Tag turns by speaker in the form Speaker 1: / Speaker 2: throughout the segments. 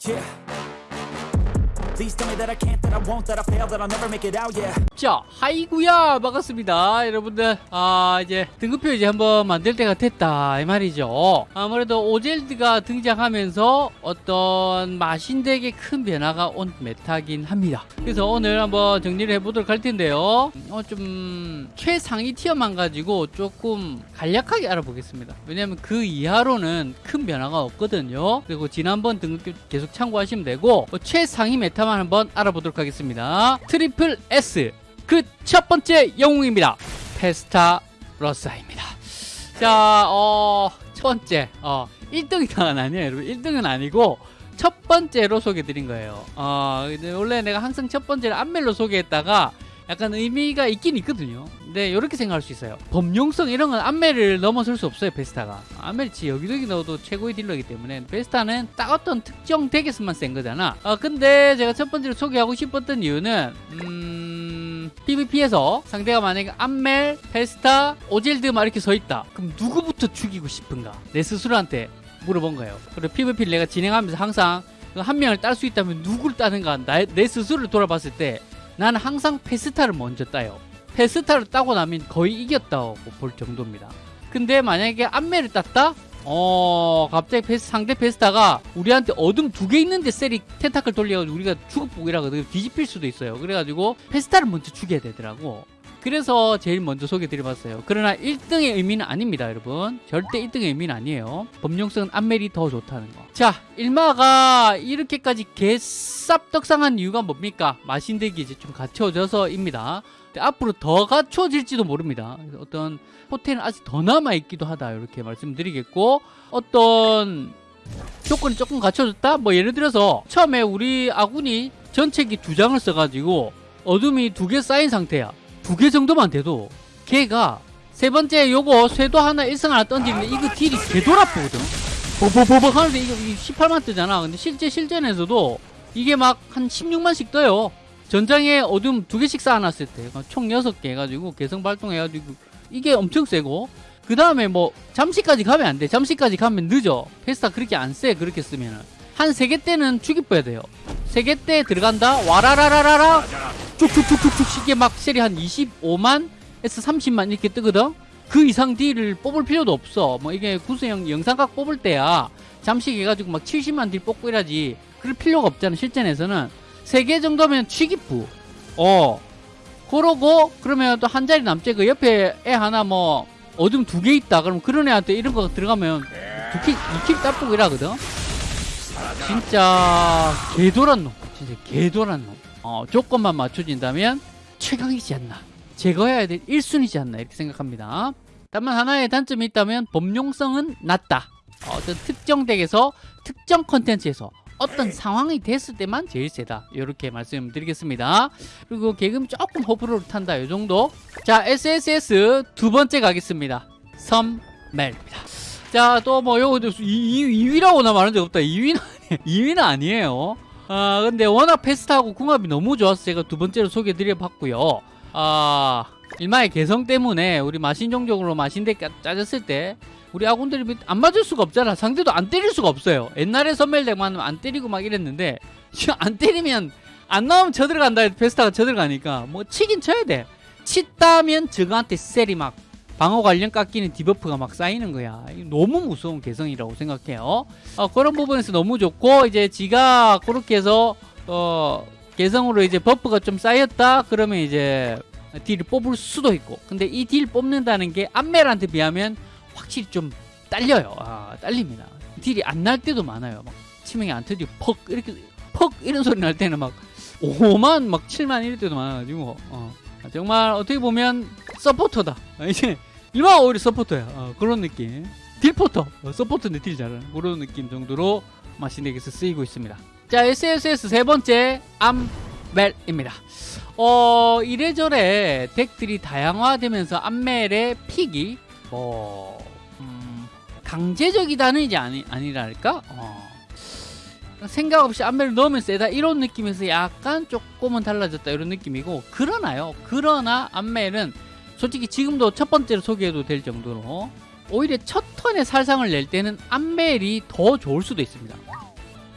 Speaker 1: 자, 하이구야 반갑습니다. 여러분들, 아, 이제 등급표 이제 한번 만들 때가 됐다. 이 말이죠. 아무래도 오젤드가 등장하면서 어떤 마신deck에 큰 변화가 온 meta긴 합니다. 그래서 오늘 한번 정리를 해보도록 할 텐데요. 어, 좀 최상위 tier만 가지고 조금 간략하게 알아보겠습니다. 왜냐면 그 이하로는 큰 변화가 없거든요. 그리고 지난번 등급표 계속 참고하시면 되고, 어, 최상위 meta만 한번 알아보도록 하겠습니다. triple S. 그 첫 번째 영웅입니다. 페스타 러사입니다. 자, 어, 첫 번째, 어, 1등은 아니에요, 여러분. 1등은 아니고, 첫 번째로 소개드린 거예요. 어, 원래 내가 항상 첫 번째를 안멜로 소개했다가, 약간 의미가 있긴 있거든요. 근데 이렇게 생각할 수 있어요. 범용성 이런 건 안멜을 넘어설 수 없어요, 베스타가. 안멜 지 여기저기 넣어도 최고의 딜러이기 때문에 베스타는 딱 어떤 특정 덱에서만 센 거잖아. 어, 근데 제가 첫 번째로 소개하고 싶었던 이유는 음... PVP에서 상대가 만약에 암멜, 페스타, 오젤드 막 이렇게 서 있다. 그럼 누구부터 죽이고 싶은가? 내 스스로한테 물어본 거예요. 그리고 PVP를 내가 진행하면서 항상 그 한 명을 딸 수 있다면 누굴 따는가? 나, 내 스스로를 돌아봤을 때 나는 항상 페스타를 먼저 따요. 페스타를 따고 나면 거의 이겼다고 볼 정도입니다. 근데 만약에 암멜을 땄다? 어 갑자기 페스, 상대 페스타가 우리한테 어둠 두 개 있는데 셀이 tentacle 돌려가지고 우리가 죽어버리거든 뒤집힐 수도 있어요. 그래가지고 페스타를 먼저 죽여야 되더라고. 그래서 제일 먼저 소개드려봤어요. 그러나 1등의 의미는 아닙니다, 여러분. 절대 1등의 의미는 아니에요. 범용성은 안멜이 더 좋다는 거. 자, 일마가 이렇게까지 개쌉떡상한 이유가 뭡니까? 마신덱이 이제 좀 갖춰져서입니다. 앞으로 더 갖춰질지도 모릅니다. 어떤 호텔은 아직 더 남아있기도 하다. 이렇게 말씀드리겠고, 어떤 조건이 조금 갖춰졌다? 뭐 예를 들어서 처음에 우리 아군이 전체기 두 장을 써가지고 어둠이 두 개 쌓인 상태야. 두 개 정도만 돼도 걔가 세 번째 요거 쇄도 하나 일성 하나 던지는데 이거 딜이 개돌아프거든. 버버버버 하는데 이거 18만 뜨잖아. 근데 실제 실전에서도 이게 막 한 16만씩 떠요. 전장에 어둠 두 개씩 쌓아놨을 때 총 6개 해가지고 개성 발동해가지고 이게 엄청 세고. 그 다음에 뭐 잠시까지 가면 안돼. 잠시까지 가면 늦어. 페스타 그렇게 안 세 그렇게 쓰면은 한 세 개 때는 죽이뻐야 돼요. 세 개 때 들어간다. 와라라라라라. 쭉쭉쭉쭉쭉 이게 막 셀이 한 25만 에서 30만 이렇게 뜨거든. 그 이상 딜을 뽑을 필요도 없어. 뭐 이게 구수형 영상각 뽑을 때야. 잠시 해가지고 막 70만 딜 뽑고 이러지. 그럴 필요가 없잖아 실전에서는. 세 개 정도면 취기부. 어. 그러고 그러면 또 한 자리 남지. 그 옆에 애 하나 뭐 어둠 두 개 있다. 그럼 그런 애한테 이런 거 들어가면 두킬 2킬 따쁘고 이러거든 진짜 개돌한 놈. 진짜 개돌한 놈. 어, 조건만 맞춰진다면 최강이지 않나. 제거해야 될 1순위지 않나 이렇게 생각합니다. 다만 하나의 단점이 있다면 범용성은 낮다. 어떤 특정 덱에서 특정 컨텐츠에서 어떤 상황이 됐을 때만 제일 세다. 이렇게 말씀드리겠습니다. 그리고 개금 조금 호불호를 탄다. 이 정도. 자 SSS 두 번째 가겠습니다. 섬멜입니다. 자 또 뭐 요거 2위라고 나 말한 적 없다. 2위는 2위는 아니에요. 아 근데 워낙 페스타하고 궁합이 너무 좋아서 제가 두 번째로 소개드려 봤고요. 아 일마의 개성 때문에 우리 마신종족으로 마신덱 짜졌을 때 우리 아군들이 안 맞을 수가 없잖아. 상대도 안 때릴 수가 없어요. 옛날에 선멜덱만 안 때리고 막 이랬는데 안 때리면 안 나오면 쳐들어간다 페스타가 쳐들어가니까 뭐 치긴 쳐야 돼. 치다면 저거한테 셀이 막 방어 관련 깎이는 debuff가 막 쌓이는 거야. 너무 무서운 개성이라고 생각해요. 어, 그런 부분에서 너무 좋고 이제 지가 그렇게 해서 어, 개성으로 이제 buff가 좀 쌓였다? 그러면 이제 deal을 뽑을 수도 있고. 근데 이 deal 뽑는다는 게 암멜한테 비하면 확실히 좀 딸려요. 아, 딸립니다. deal이 안 날 때도 많아요. 막 치명이 안 터지고 퍽 이렇게 퍽 이런 소리 날 때는 막 5만 막 7만 이럴 때도 많아가지고. 어. 정말 어떻게 보면 서포터다. 이제 일반 오히려 서포터야. 어, 그런 느낌. 딜포터. 어, 서포터인데 deal 잘하는 그런 느낌 정도로 마신deck에서 쓰이고 있습니다. 자 SSS 세 번째 암멜입니다. 어 이래저래 deck들이 다양화되면서 암멜의 pick이 뭐 음, 강제적이다는 이제 아니, 아니랄까? 어. 생각 없이 암멜을 넣으면 세다. 이런 느낌에서 약간 조금은 달라졌다. 이런 느낌이고 그러나요? 그러나 암멜은 솔직히 지금도 첫 번째로 소개해도 될 정도로 오히려 첫 턴에 살상을 낼 때는 암멜이 더 좋을 수도 있습니다.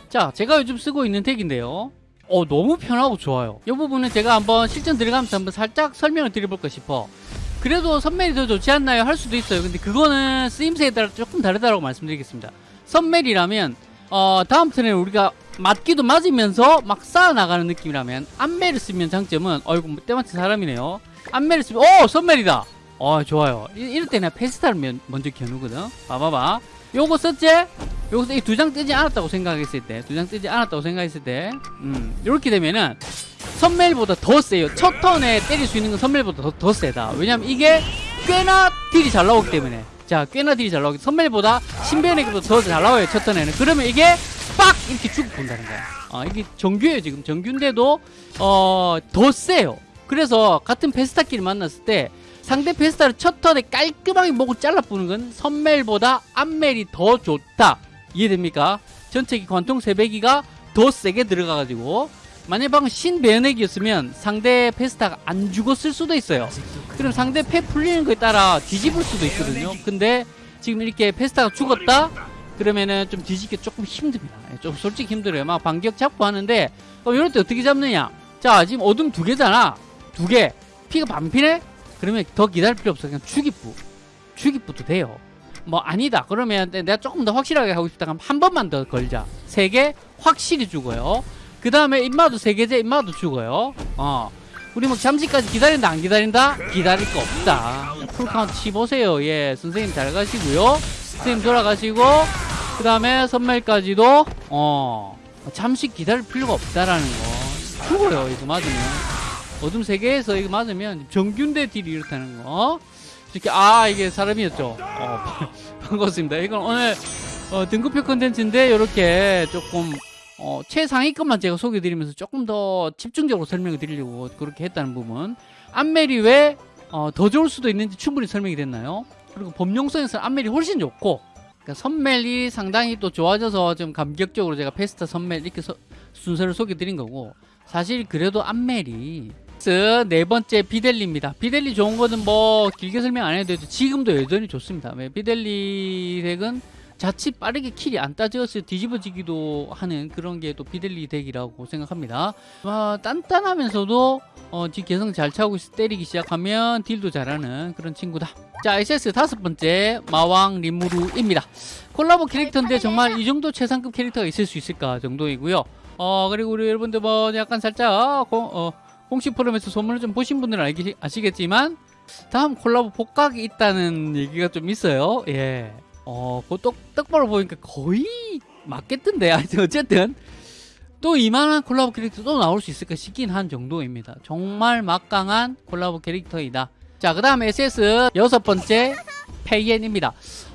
Speaker 1: 자 제가 요즘 쓰고 있는 덱인데요. 어 너무 편하고 좋아요. 이 부분은 제가 한번 실전 들어가면서 한번 살짝 설명을 드려볼까 싶어. 그래도 선멜이 더 좋지 않나요? 할 수도 있어요. 근데 그거는 쓰임새에 따라 조금 다르다고 말씀드리겠습니다. 선멜이라면 어 다음 턴에 우리가 맞기도 맞으면서 막 쌓아나가는 느낌이라면 안멜을 쓰면 장점은 어이구 때마침 사람이네요 안멜을 쓰면 오 선멜이다. 어 좋아요. 이, 이럴 때 내가 페스타를 면- 먼저 겨누거든. 봐봐봐. 요거 썼지? 여기서 이두 장 뜨지 않았다고 생각했을 때 두 장 뜨지 않았다고 생각했을 때 음, 이렇게 되면은 선멜보다 더 세요. 첫 턴에 때릴 수 있는 건 선멜보다 더, 더 세다. 왜냐면 이게 꽤나 딜이 잘 나오기 때문에. 자 꽤나 딜이 잘 나오기 선멜보다 신변에게보다 더 잘 나와요 첫 턴에는. 그러면 이게 빡! 이렇게 쭉 본다는 거야. 아 이게 정규예요 지금. 정규인데도 어 더 세요 그래서 같은 페스타끼리 만났을 때 상대 페스타를 첫 턴에 깔끔하게 목을 잘라부는 건 선멜보다 암멜이 더 좋다. 이해됩니까? 전체기 관통 세배기가 더 세게 들어가가지고 만약 방금 신배연액이었으면 상대 페스타가 안 죽었을 수도 있어요. 그럼 상대 패 풀리는 거에 따라 뒤집을 수도 있거든요. 근데 지금 이렇게 페스타가 죽었다? 그러면은 좀 뒤집기 조금 힘듭니다. 예, 좀 솔직히 힘들어요. 막 반격 잡고 하는데 그럼 이럴 때 어떻게 잡느냐? 자 지금 어둠 두 개잖아 두 개 피가 반피네? 그러면 더 기다릴 필요 없어. 그냥 주기부. 주기부도 돼요. 뭐 아니다. 그러면 내가 조금 더 확실하게 하고 싶다. 그러면 한 번만 더 걸자. 세 개 확실히 죽어요. 그 다음에 임마도 세 개제 임마도 죽어요. 어. 우리 뭐 잠시까지 기다린다. 안 기다린다? 기다릴 거 없다. 풀카운트 치보세요. 예 선생님 잘 가시고요. 선생님 돌아가시고 그 다음에 선mel까지도 어. 잠시 기다릴 필요가 없다라는 거. 죽어요. 이거 맞으면 어둠 세계에서 이거 맞으면 정균대 딜이 이렇다는 거. 이렇게 아 이게 사람이었죠. 어, 반갑습니다. 이건 오늘 어, 등급표 컨텐츠인데 이렇게 조금 어, 최상위급만 제가 소개해드리면서 조금 더 집중적으로 설명을 드리려고 그렇게 했다는 부분. 암멜이 왜 어, 더 좋을 수도 있는지 충분히 설명이 됐나요? 그리고 범용성에서 암멜이 훨씬 좋고 그러니까 선멜이 상당히 또 좋아져서 좀 감격적으로 제가 페스타 선멜 이렇게 서- 순서를 소개해드린 거고 사실 그래도 암멜이 스 네 번째 비델리입니다. 비델리 좋은 거는 뭐 길게 설명 안 해도 되죠. 지금도 여전히 좋습니다. 왜 비델리 deck은 자칫 빠르게 킬이 안때 뒤집어지기도 하는 그런 게 또 비델리 덱이라고 생각합니다. 아, 단단하면서도 어, 지 개성 잘 차고 있어 때리기 시작하면 딜도 잘하는 그런 친구다. 자, SS 다섯 번째 마왕 리무르입니다. 콜라보 캐릭터인데 정말 이 정도 최상급 캐릭터가 있을 수 있을까 정도이고요. 어 그리고 우리 여러분들 뭐 약간 살짝 공, 어, 공식 포럼에서 소문을 좀 보신 분들은 알기, 아시겠지만 다음 콜라보 복각이 있다는 얘기가 좀 있어요. 예. 어, 그 떡, 떡밥을 보니까 거의 맞겠던데. 어쨌든 또 이만한 콜라보 캐릭터 또 나올 수 있을까 싶긴 한 정도입니다. 정말 막강한 콜라보 캐릭터이다. 자, 그 다음 SS 여섯 번째 페이엔입니다.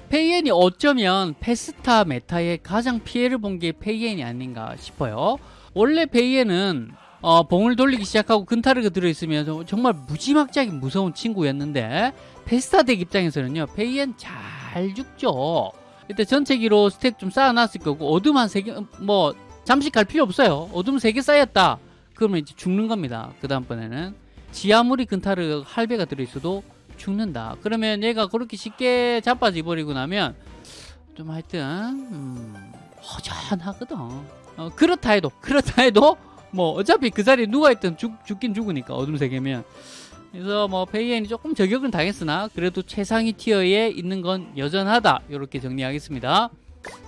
Speaker 1: 페이엔이 어쩌면 페스타 meta에 가장 피해를 본 게 페이엔이 아닌가 싶어요. 원래 페이엔은 어, 봉을 돌리기 시작하고 근타르가 들어있으면 정- 정말 무지막지하게 무서운 친구였는데 페스타 덱 입장에서는요 페이엔 잘 죽죠. 일단 전체기로 stack 좀 쌓아놨을 거고 어둠 한 세 개 뭐 잠시 갈 필요 없어요. 어둠 세 개 쌓였다. 그러면 이제 죽는 겁니다. 그 다음번에는 지 아무리 근타르 할배가 들어있어도 죽는다. 그러면 얘가 그렇게 쉽게 자빠져 버리고 나면 좀 하여튼 음, 허전하거든. 어, 그렇다 해도 그렇다 해도 뭐 어차피 그 자리에 누가 있든 죽, 죽긴 죽으니까 어둠 세계면 그래서 뭐 페이엔이 조금 저격은 당했으나 그래도 최상위 티어에 있는 건 여전하다 이렇게 정리하겠습니다.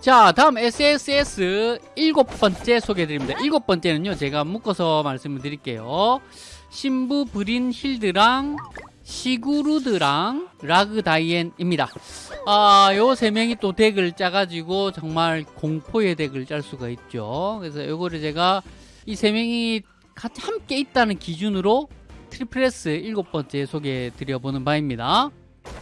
Speaker 1: 자 다음 SSS 일곱 번째 소개해드립니다. 일곱 번째는요 제가 묶어서 말씀을 드릴게요. 신부 브린 힐드랑 시구르드랑 라그다이엔입니다. 아, 요 세 명이 또 덱을 짜가지고 정말 공포의 덱을 짤 수가 있죠. 그래서 요거를 제가 이 세 명이 같이 함께 있다는 기준으로 triple S 일곱 번째 소개해 드려보는 바입니다.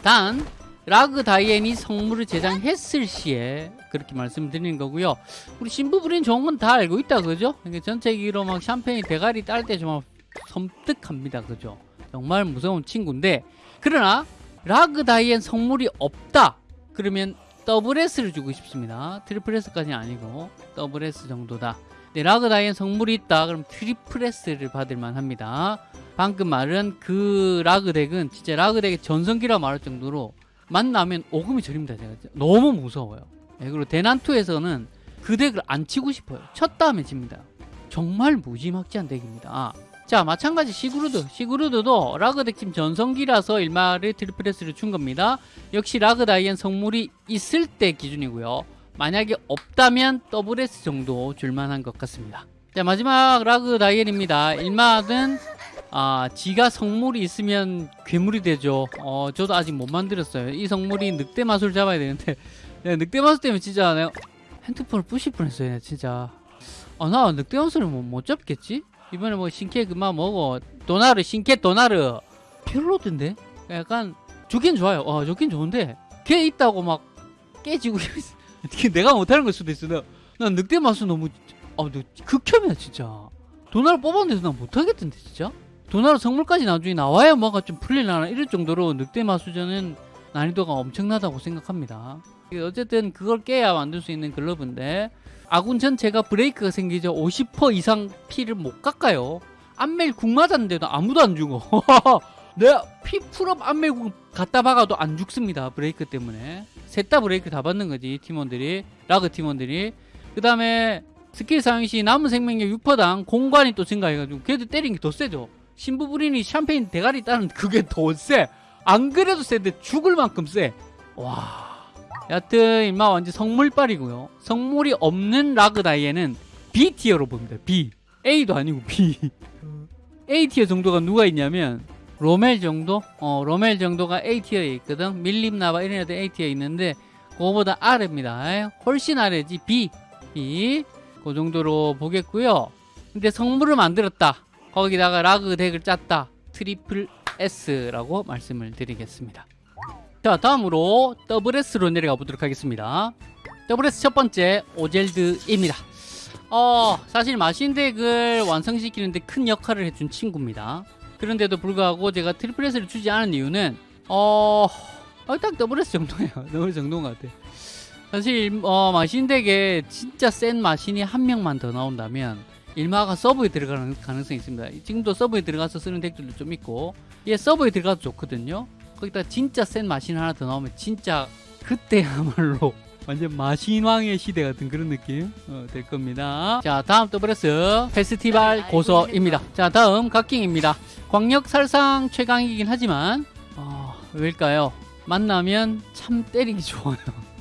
Speaker 1: 단, 라그 다이앤이 성물을 제작했을 시에 그렇게 말씀드리는 거고요. 우리 신부부린 좋은 건 다 알고 있다, 그죠? 그러니까 전체기로 막 샴페인 대가리 딸 때 정말 섬뜩합니다, 그죠? 정말 무서운 친구인데, 그러나 라그 다이앤 성물이 없다. 그러면 double S를 주고 싶습니다. triple S까지는 아니고 double S 정도다. 네, 라그 다이앤 성물이 있다. 그럼 triple S를 받을 만합니다. 방금 말은 그 라그 덱은 진짜 라그 덱의 전성기라 말할 정도로 만나면 오금이 저립니다. 제가 너무 무서워요. 네, 그리고 대난투에서는 그 덱을 안 치고 싶어요. 쳤다 하면 집니다. 정말 무지막지한 덱입니다. 자 마찬가지 시그루드 시그루드도 라그 덱 팀 전성기라서 일마를 triple S를 준 겁니다. 역시 라그 다이앤 성물이 있을 때 기준이고요. 만약에 없다면 double S 정도 줄만한 것 같습니다. 자 마지막 라그 다이앤입니다. 일마는 아 지가 성물이 있으면 괴물이 되죠. 어 저도 아직 못 만들었어요. 이 성물이 늑대 마술 잡아야 되는데 내가 늑대 마술 때문에 진짜 내가 핸드폰을 부실 뻔했어요. 내가 진짜. 아나 늑대 마술을 뭐, 못 잡겠지? 이번에 뭐 신캐 그만 먹어. 도나르 신캐 도나르 별로던데? 약간 좋긴 좋아요. 어 좋긴 좋은데 걔 있다고 막 깨지고 내가 못하는 걸 수도 있어. 나, 난 늑대 마술 너무 아, 너 극혐이야 진짜. 도나르 뽑았는데도 난 못하겠던데 진짜. 도나르 성물까지 나중에 나와야 뭐가 좀 풀릴라나 이럴 정도로 늑대 마수전은 난이도가 엄청나다고 생각합니다. 어쨌든 그걸 깨야 만들 수 있는 글러브인데 아군 전체가 브레이크가 생기죠. 50% 이상 피를 못 깎아요. 안멜 궁 맞았는데도 아무도 안 죽어. 내가 피 full up 안멜 궁 갖다 박아도 안 죽습니다. 브레이크 때문에. 셋 다 브레이크 다 받는 거지 팀원들이 라그 팀원들이. 그 다음에 스킬 사용 시 남은 생명력 6%당 공간이 또 증가해가지고 걔도 때리는 게 더 세죠. 신부 부린이 샴페인 대가리 따는 그게 더 세. 안 그래도 세데 죽을 만큼 세. 와. 여하튼 임마 완전 성물빨이고요. 성물이 없는 라그 다이앤은 B tier로 봅니다. B. A도 아니고 B. A tier 정도가 누가 있냐면 로멜 정도? 어, 로멜 정도가 A tier에 있거든. 밀림나바 이런 애들 A tier에 있는데 그거보다 아래입니다. 훨씬 아래지 B. B. 그 정도로 보겠고요. 근데 성물을 만들었다. 거기다가 라그 덱을 짰다. triple S라고 말씀을 드리겠습니다. 자 다음으로 double S로 내려가 보도록 하겠습니다. double S 첫 번째 오젤드입니다. 어 사실 마신 덱을 완성시키는데 큰 역할을 해준 친구입니다. 그런데도 불구하고 제가 triple S를 주지 않은 이유는 어... 어, 딱 double S 정도예요. double S 정도인 것 같아. 사실 어, 마신 덱에 진짜 센 마신이 한 명만 더 나온다면 일마가 서브에 들어가는 가능성이 있습니다. 지금도 서브에 들어가서 쓰는 덱들도 좀 있고 얘 서브에 들어가도 좋거든요. 거기다 진짜 센 마신 하나 더 나오면 진짜 그때야말로 완전 마신왕의 시대 같은 그런 느낌 어, 될 겁니다. 자 다음 double S 페스티벌 고서입니다. 자 다음 각킹입니다. 광역 살상 최강이긴 하지만 어, 왜일까요? 만나면 참 때리기 좋아요.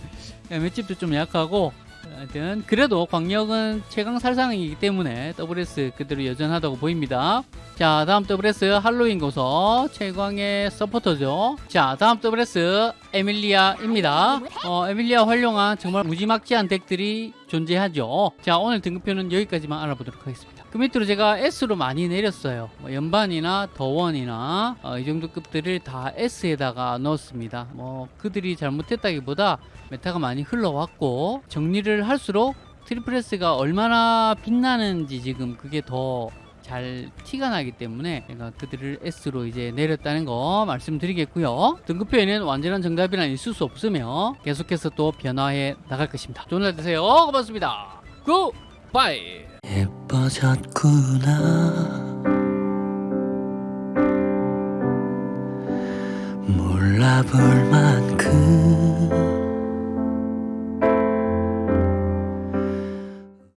Speaker 1: 맷집도 좀 약하고 하여튼 그래도 광역은 최강 살상이기 때문에 WS 그대로 여전하다고 보입니다. 자 다음 WS 할로윈 고서 최광의 서포터죠. 자 다음 WS 에밀리아입니다. 어, 에밀리아 활용한 정말 무지막지한 덱들이 존재하죠. 자 오늘 등급표는 여기까지만 알아보도록 하겠습니다. 그 밑으로 제가 S로 많이 내렸어요. 뭐 연반이나 더원이나 어, 이 정도 급들을 다 S에다가 넣었습니다. 뭐 그들이 잘못했다기보다 meta가 많이 흘러왔고 정리를 할수록 triple S가 얼마나 빛나는지 지금 그게 더 잘 티가 나기 때문에 제가 그들을 S로 이제 내렸다는 거 말씀드리겠고요. 등급표에는 완전한 정답이란 있을 수 없으며 계속해서 또 변화해 나갈 것입니다. 좋은 날 되세요. 고맙습니다.
Speaker 2: goodbye. 빠졌구나. 몰라볼 만큼.